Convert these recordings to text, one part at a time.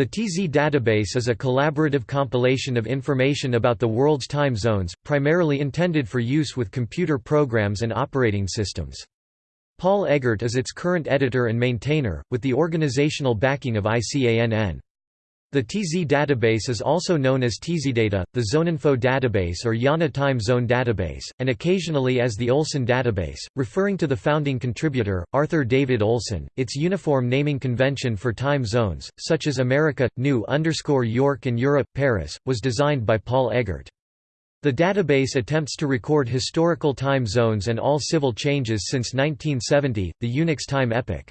The TZ database is a collaborative compilation of information about the world's time zones, primarily intended for use with computer programs and operating systems. Paul Eggert is its current editor and maintainer, with the organizational backing of ICANN. The TZ database is also known as TZData, the Zoneinfo database or IANA Time Zone database, and occasionally as the Olson database, referring to the founding contributor, Arthur David Olson. Its uniform naming convention for time zones, such as America, New York and Europe, Paris, was designed by Paul Eggert. The database attempts to record historical time zones and all civil changes since 1970, the Unix time epoch.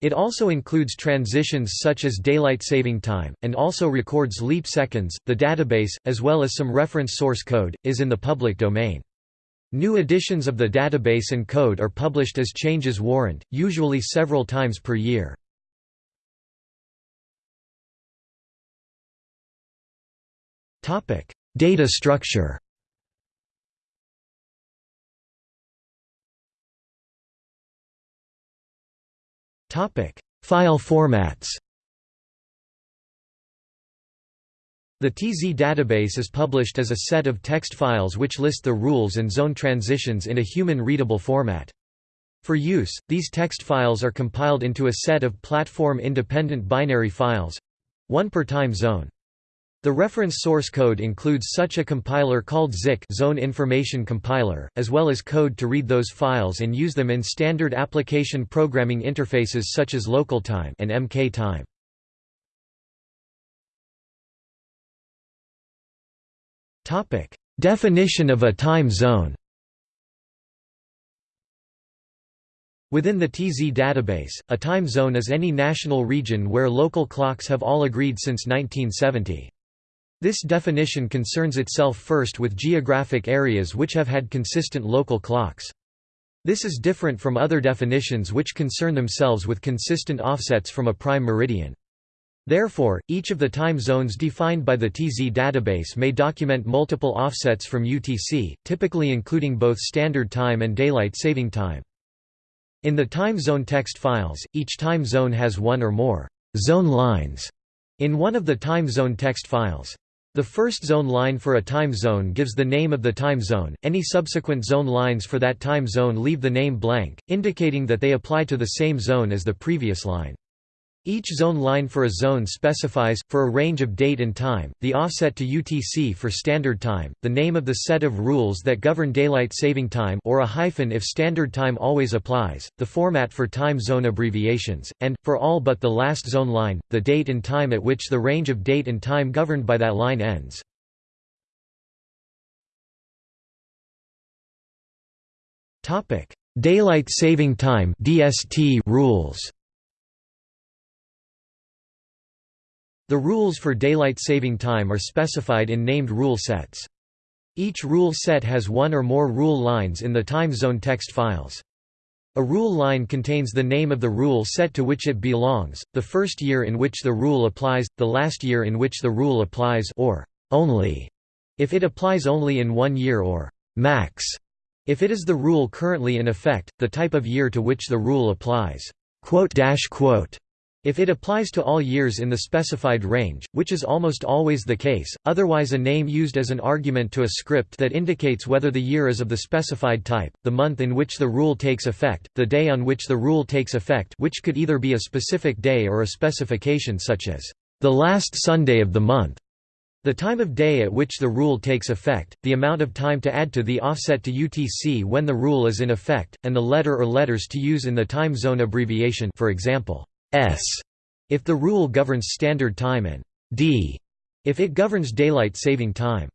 It also includes transitions such as daylight saving time, and also records leap seconds. The database, as well as some reference source code, is in the public domain. New editions of the database and code are published as changes warrant, usually several times per year. Data structure File formats. The TZ database is published as a set of text files which list the rules and zone transitions in a human-readable format. For use, these text files are compiled into a set of platform-independent binary files—one per time zone. The reference source code includes such a compiler called ZIC Zone Information Compiler, as well as code to read those files and use them in standard application programming interfaces such as LocalTime and MKTime. Topic: Definition of a time zone. Within the TZ database, a time zone is any national region where local clocks have all agreed since 1970. This definition concerns itself first with geographic areas which have had consistent local clocks. This is different from other definitions which concern themselves with consistent offsets from a prime meridian. Therefore, each of the time zones defined by the TZ database may document multiple offsets from UTC, typically including both standard time and daylight saving time. In the time zone text files, each time zone has one or more zone lines in one of the time zone text files. The first zone line for a time zone gives the name of the time zone, any subsequent zone lines for that time zone leave the name blank, indicating that they apply to the same zone as the previous line. Each zone line for a zone specifies, for a range of date and time, the offset to UTC for standard time, the name of the set of rules that govern daylight saving time or a hyphen if standard time always applies, the format for time zone abbreviations, and, for all but the last zone line, the date and time at which the range of date and time governed by that line ends. Daylight saving time rules The rules for daylight saving time are specified in named rule sets. Each rule set has one or more rule lines in the time zone text files. A rule line contains the name of the rule set to which it belongs, the first year in which the rule applies, the last year in which the rule applies or only if it applies only in one year or max if it is the rule currently in effect, the type of year to which the rule applies. If it applies to all years in the specified range, which is almost always the case, otherwise a name used as an argument to a script that indicates whether the year is of the specified type, the month in which the rule takes effect, the day on which the rule takes effect which could either be a specific day or a specification such as, "...the last Sunday of the month", the time of day at which the rule takes effect, the amount of time to add to the offset to UTC when the rule is in effect, and the letter or letters to use in the time zone abbreviation for example, S if the rule governs standard time and D if it governs daylight saving time.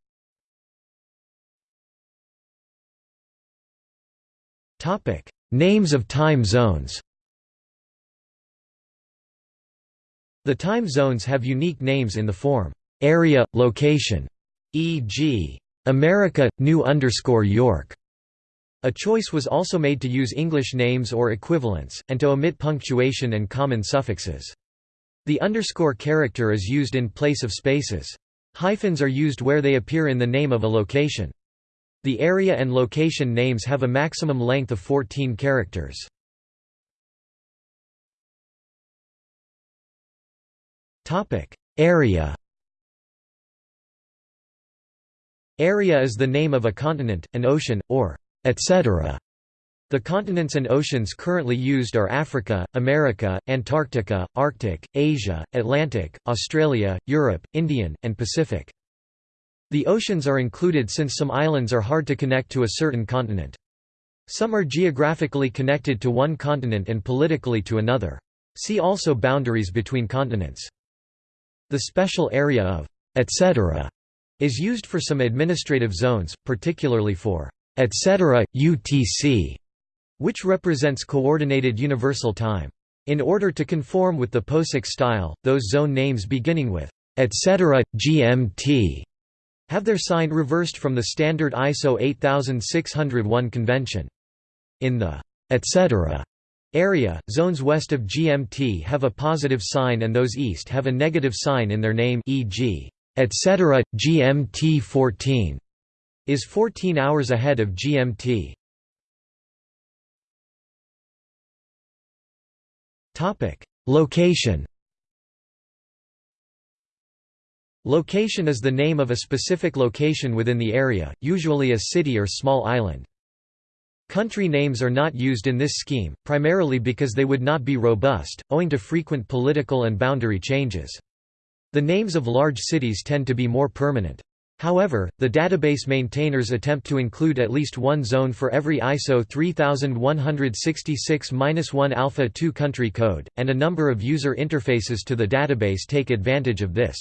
Topic: Names of time zones. The time zones have unique names in the form area, location, e.g. America, New York. A choice was also made to use English names or equivalents, and to omit punctuation and common suffixes. The underscore character is used in place of spaces. Hyphens are used where they appear in the name of a location. The area and location names have a maximum length of 14 characters. Area Area is the name of a continent, an ocean, or etc. The continents and oceans currently used are Africa, America, Antarctica, Arctic, Asia, Atlantic, Australia, Europe, Indian, and Pacific. The oceans are included since some islands are hard to connect to a certain continent. Some are geographically connected to one continent and politically to another. See also boundaries between continents. The special area of etc. is used for some administrative zones, particularly for etc. UTC, which represents Coordinated Universal Time. In order to conform with the POSIX style, those zone names beginning with etc. GMT have their sign reversed from the standard ISO 8601 convention. In the etc. area, zones west of GMT have a positive sign and those east have a negative sign in their name e.g. etc. GMT 14 is 14 hours ahead of GMT. Topic: Location Location is the name of a specific location within the area, usually a city or small island. Country names are not used in this scheme, primarily because they would not be robust, owing to frequent political and boundary changes. The names of large cities tend to be more permanent. However, the database maintainers attempt to include at least one zone for every ISO 3166-1 Alpha 2 country code, and a number of user interfaces to the database take advantage of this.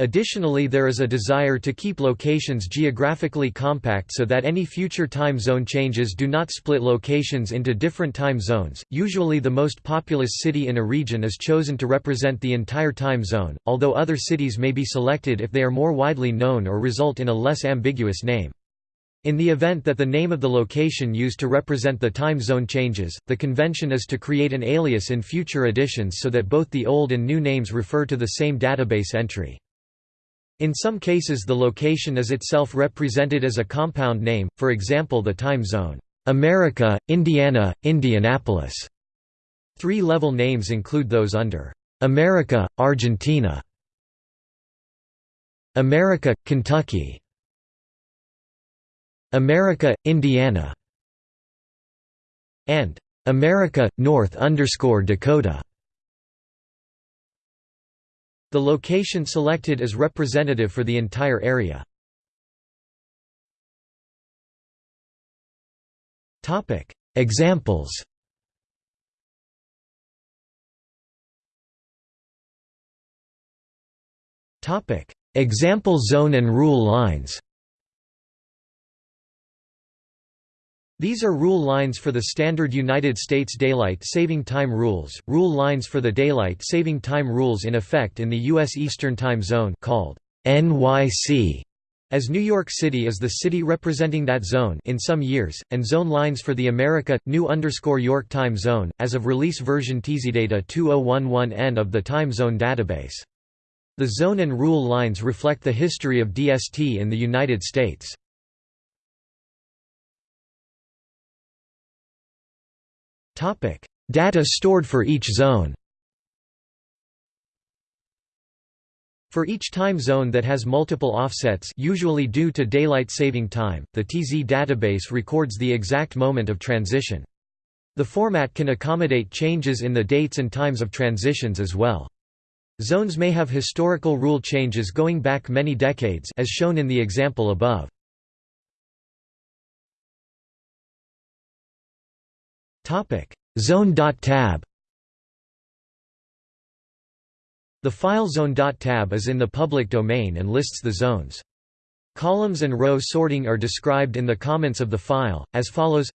Additionally there is a desire to keep locations geographically compact so that any future time zone changes do not split locations into different time zones. Usually the most populous city in a region is chosen to represent the entire time zone, although other cities may be selected if they are more widely known or result in a less ambiguous name. In the event that the name of the location used to represent the time zone changes, the convention is to create an alias in future editions so that both the old and new names refer to the same database entry. In some cases the location is itself represented as a compound name, for example the time zone, America, Indiana, Indianapolis. Three-level names include those under America, Argentina, America, Kentucky, America, Indiana, and America, North Dakota. The location selected is representative for the entire area. Examples Example zone and rule lines These are rule lines for the standard United States Daylight Saving Time rules, rule lines for the Daylight Saving Time rules in effect in the U.S. Eastern Time Zone called NYC, as New York City is the city representing that zone in some years, and zone lines for the America, New York Time Zone, as of release version TZData 2011N of the Time Zone database. The zone and rule lines reflect the history of DST in the United States. Data stored for each zone For each time zone that has multiple offsets usually due to daylight saving time, the TZ database records the exact moment of transition. The format can accommodate changes in the dates and times of transitions as well. Zones may have historical rule changes going back many decades as shown in the example above. Zone.tab The file zone.tab is in the public domain and lists the zones. Columns and row sorting are described in the comments of the file, as follows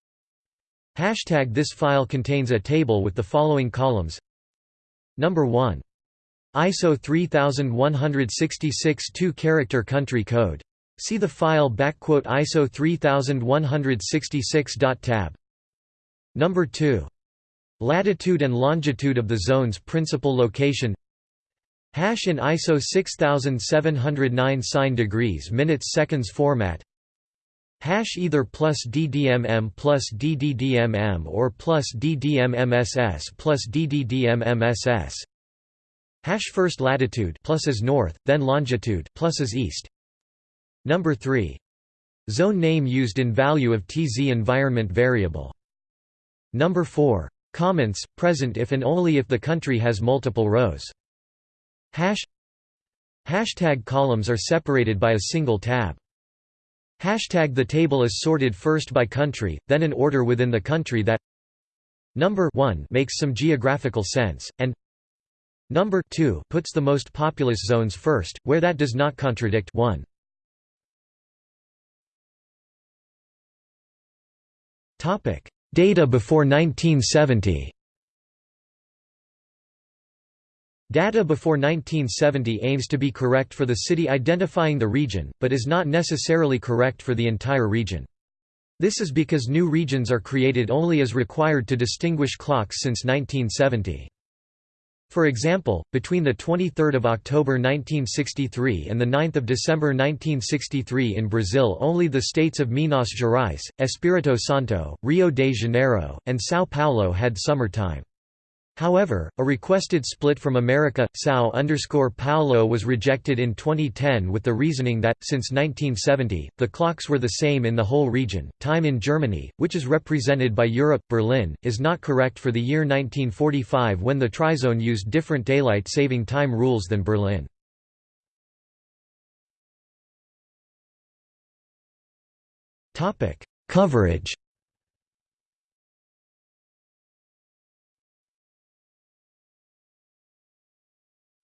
Hashtag This file contains a table with the following columns Number 1. ISO 3166 2-character country code. See the file backquote ISO 3166.tab Number 2. Latitude and longitude of the zone's principal location Hash in ISO 6709 sign degrees minutes seconds format Hash either plus DDMM plus DDDMM or plus DDMMSS plus DDDMMSS Hash first latitude plus is north, then longitude plus is east. Number 3. Zone name used in value of TZ environment variable. Number 4. Comments, present if and only if the country has multiple rows. Hash Hashtag columns are separated by a single tab. Hashtag the table is sorted first by country, then in order within the country that Number 1 makes some geographical sense, and Number 2 puts the most populous zones first, where that does not contradict 1. Topic: Data before 1970. Data before 1970 aims to be correct for the city identifying the region, but is not necessarily correct for the entire region. This is because new regions are created only as required to distinguish clocks since 1970. For example, between 23 October 1963 and 9 December 1963 in Brazil only the states of Minas Gerais, Espírito Santo, Rio de Janeiro, and São Paulo had summer time. However, a requested split from America, Sao Paulo was rejected in 2010 with the reasoning that, since 1970, the clocks were the same in the whole region. Time in Germany, which is represented by Europe, Berlin, is not correct for the year 1945 when the trizone used different daylight saving time rules than Berlin. Coverage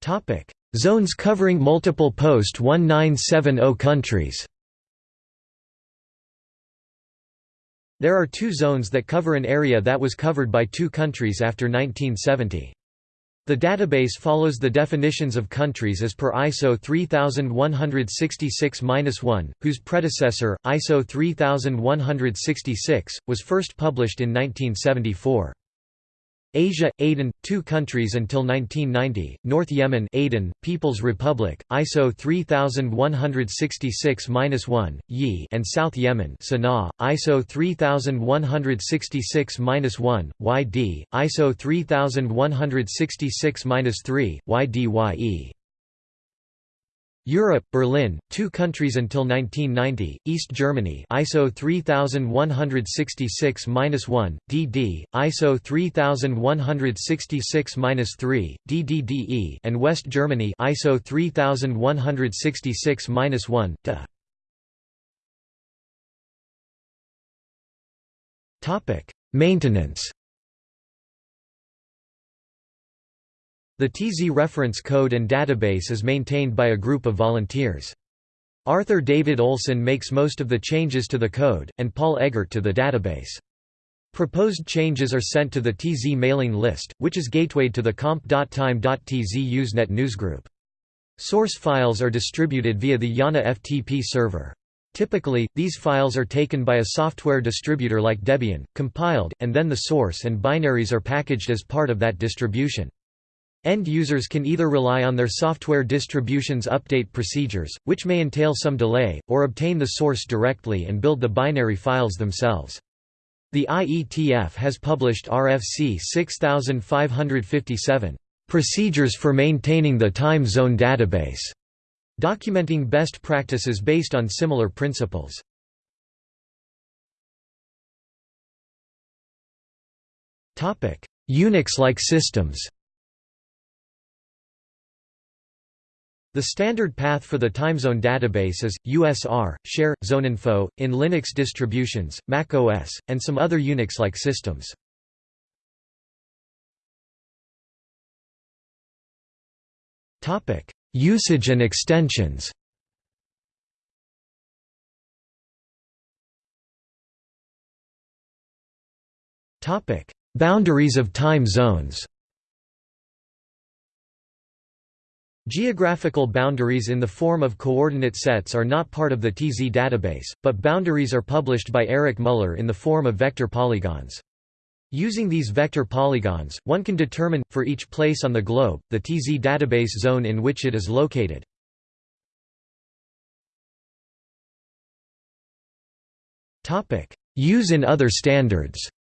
Topic: Zones covering multiple post-1970 countries. There are two zones that cover an area that was covered by two countries after 1970. The database follows the definitions of countries as per ISO 3166-1, whose predecessor, ISO 3166, was first published in 1974. Asia, Aden, two countries until 1990, North Yemen Aden, People's Republic, ISO 3166-1, Yi and South Yemen Sana'a, ISO 3166-1, YD, ISO 3166-3, YDYE. Europe, Berlin, two countries until 1990, East Germany ISO 3166-1, DD, ISO 3166-3, DDDE and West Germany ISO 3166-1, DA. Maintenance The TZ reference code and database is maintained by a group of volunteers. Arthur David Olson makes most of the changes to the code, and Paul Eggert to the database. Proposed changes are sent to the TZ mailing list, which is gatewayed to the comp.time.tz Usenet newsgroup. Source files are distributed via the IANA FTP server. Typically, these files are taken by a software distributor like Debian, compiled, and then the source and binaries are packaged as part of that distribution. End users can either rely on their software distribution's update procedures, which may entail some delay, or obtain the source directly and build the binary files themselves. The IETF has published RFC 6557, "...procedures for maintaining the time zone database", documenting best practices based on similar principles. Unix-like systems The standard path for the timezone database is, USR, share, zoneinfo, in Linux distributions, Mac OS, and some other Unix-like systems. Usage and extensions Boundaries of time zones Geographical boundaries in the form of coordinate sets are not part of the TZ database, but boundaries are published by Erik Müller in the form of vector polygons. Using these vector polygons, one can determine, for each place on the globe, the TZ database zone in which it is located. Use in other standards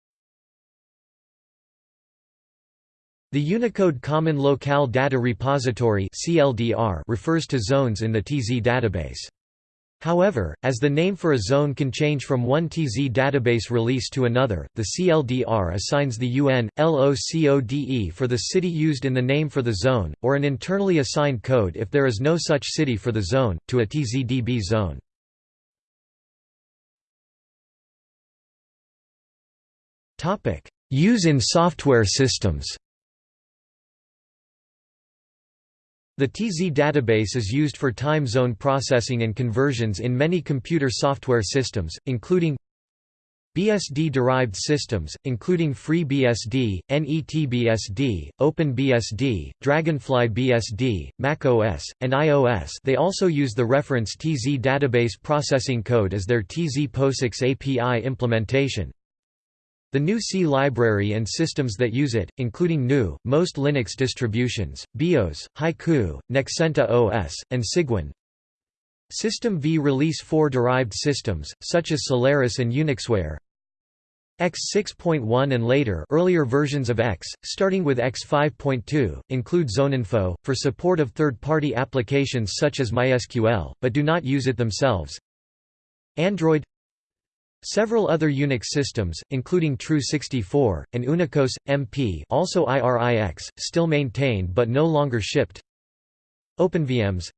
The Unicode Common Locale Data Repository refers to zones in the TZ database. However, as the name for a zone can change from one TZ database release to another, the CLDR assigns the UN, LOCODE for the city used in the name for the zone, or an internally assigned code if there is no such city for the zone, to a TZDB zone. Use in software systems The TZ database is used for time zone processing and conversions in many computer software systems, including BSD-derived systems, including FreeBSD, NetBSD, OpenBSD, Dragonfly BSD, macOS, and iOS they also use the reference TZ database processing code as their TZ POSIX API implementation. The GNU C library and systems that use it, including GNU, most Linux distributions, BeOS, Haiku, Nexenta OS, and Cygwin. System V Release 4 derived systems, such as Solaris and Unixware. X 6.1 and later earlier versions of X, starting with X 5.2, include Zoneinfo, for support of third-party applications such as MySQL, but do not use it themselves. Android Several other Unix systems, including Tru64, and Unicos, MP also IRIX, still maintained but no longer shipped. OpenVMs.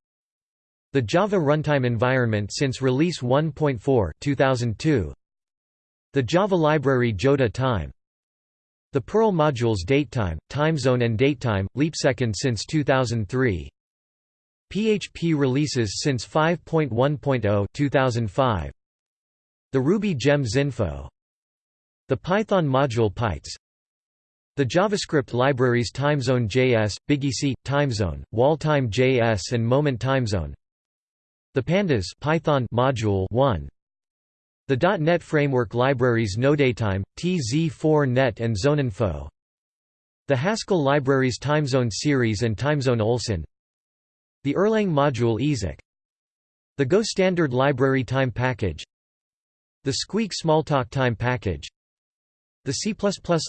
The Java runtime environment since Release 1.4 2002, The Java library Joda Time. The Perl modules Datetime, TimeZone and Datetime, LeapSecond since 2003 PHP releases since 5.1.0 2005 the Ruby Gems info. The Python module pytz the JavaScript libraries TimeZone.js, BigEasy, TimeZone, WallTime.js and Moment TimeZone. The Pandas Python module 1 the .NET Framework libraries NodaTime, TZ4Net and Zoneinfo. The Haskell libraries TimeZone series and TimeZone Olson. The Erlang module ezic The Go Standard Library Time Package the Squeak Smalltalk Time package The C++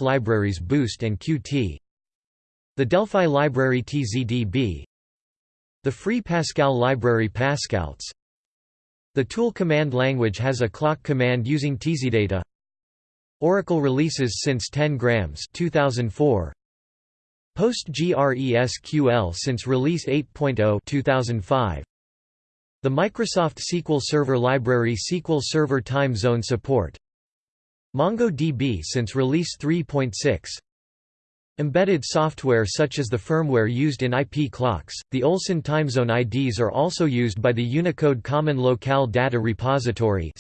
libraries Boost and Qt The Delphi library TZDB The Free Pascal library PascalTZ The Tool command language has a clock command using tzData Oracle releases since 10 grams 2004 PostgreSQL since release 8.0 2005 the Microsoft SQL Server library SQL Server Time Zone support MongoDB since release 3.6 Embedded software such as the firmware used in IP clocks, the Olson timezone IDs are also used by the Unicode Common Locale Data Repository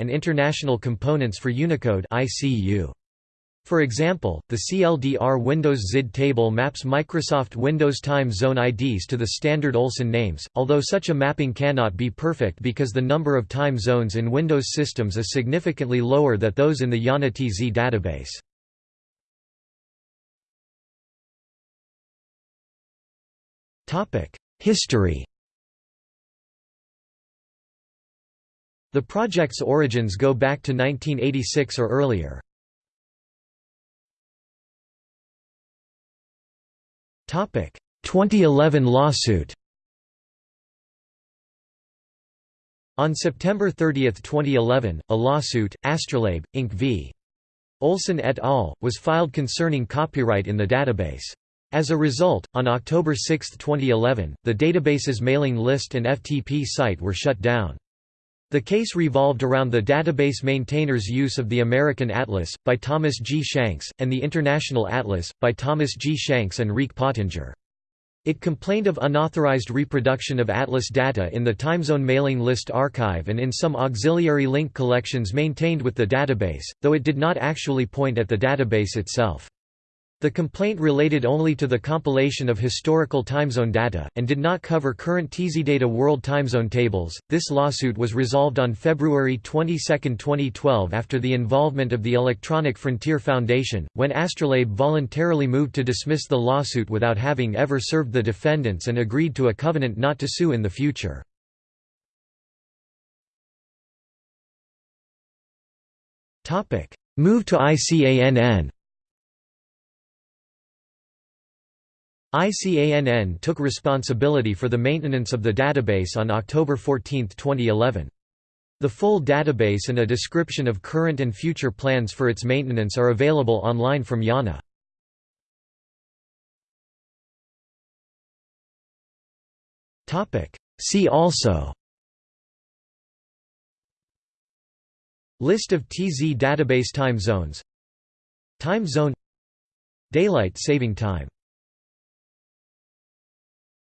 and international components for Unicode ICU. For example, the CLDR Windows ZID table maps Microsoft Windows Time Zone IDs to the standard Olson names, although such a mapping cannot be perfect because the number of time zones in Windows systems is significantly lower than those in the IANA TZ database. History The project's origins go back to 1986 or earlier. 2011 lawsuit On September 30, 2011, a lawsuit, Astrolabe, Inc. v. Olson et al., was filed concerning copyright in the database. As a result, on October 6, 2011, the database's mailing list and FTP site were shut down. The case revolved around the database maintainer's use of the American Atlas, by Thomas G. Shanks, and the International Atlas, by Thomas G. Shanks and Rique Pottenger. It complained of unauthorized reproduction of Atlas data in the TimeZone mailing list archive and in some auxiliary link collections maintained with the database, though it did not actually point at the database itself. The complaint related only to the compilation of historical timezone data, and did not cover current tzData world timezone tables. This lawsuit was resolved on February 22, 2012 after the involvement of the Electronic Frontier Foundation, when Astrolabe voluntarily moved to dismiss the lawsuit without having ever served the defendants and agreed to a covenant not to sue in the future. Move to ICANN ICANN took responsibility for the maintenance of the database on October 14, 2011. The full database and a description of current and future plans for its maintenance are available online from IANA. See also. List of TZ database time zones. Time zone. Daylight saving time